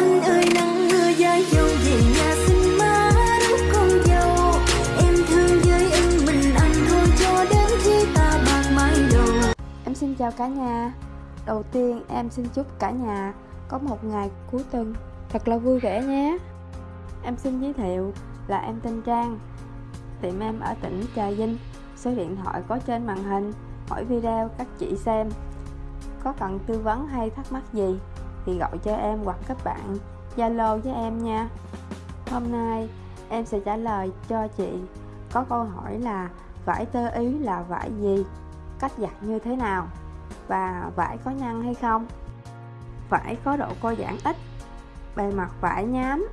anh ơi, nắng mưa về nhà xin má con dâu. Em thương với anh, mình anh thôi cho đến khi ta bạc mái đầu. Em xin chào cả nhà. Đầu tiên, em xin chúc cả nhà có một ngày cuối tuần thật là vui vẻ nhé. Em xin giới thiệu là em tên Trang. Tiệm em ở tỉnh Trà Vinh. Số điện thoại có trên màn hình. Hỏi video các chị xem Có cần tư vấn hay thắc mắc gì. Thì gọi cho em hoặc các bạn Zalo với em nha. Hôm nay em sẽ trả lời cho chị. Có câu hỏi là Vải tơ ý là vải gì? Cách giặt như thế nào? Và vải có nhăn hay không? Vải có độ co giãn ít. Bề mặt vải nhám,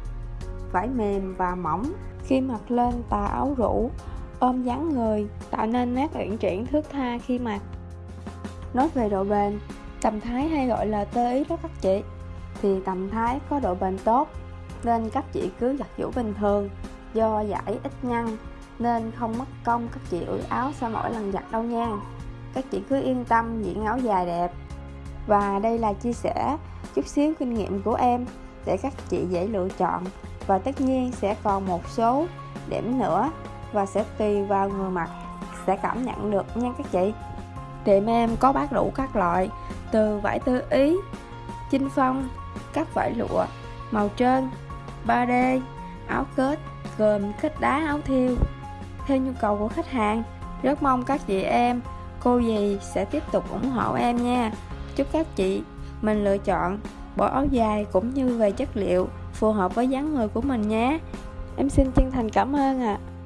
Vải mềm và mỏng. Khi mặc lên tà áo rũ, ôm dáng người, tạo nên nét uyển chuyển thước tha khi mặc. Nói về độ bền tầm thái hay gọi là tơ ý đó các chị. Thì tầm thái có độ bền tốt, nên các chị cứ giặt giũ bình thường, do giải ít nhăn, nên không mất công các chị ủi áo sau mỗi lần giặt đâu nha. Các chị cứ yên tâm diện áo dài đẹp. Và đây là chia sẻ chút xíu kinh nghiệm của em, để các chị dễ lựa chọn, và tất nhiên sẽ còn một số điểm nữa, và sẽ tùy vào người mặc, sẽ cảm nhận được nha các chị tiệm em có bán đủ các loại, từ vải tư ý, chinh phong, các vải lụa, màu trơn 3D áo kết, gồm kết đá, áo thiêu. Theo nhu cầu của khách hàng, rất mong các chị em, cô dì sẽ tiếp tục ủng hộ em nha. Chúc các chị mình lựa chọn bộ áo dài cũng như về chất liệu phù hợp với dáng người của mình nhé. Em xin chân thành cảm ơn ạ. à.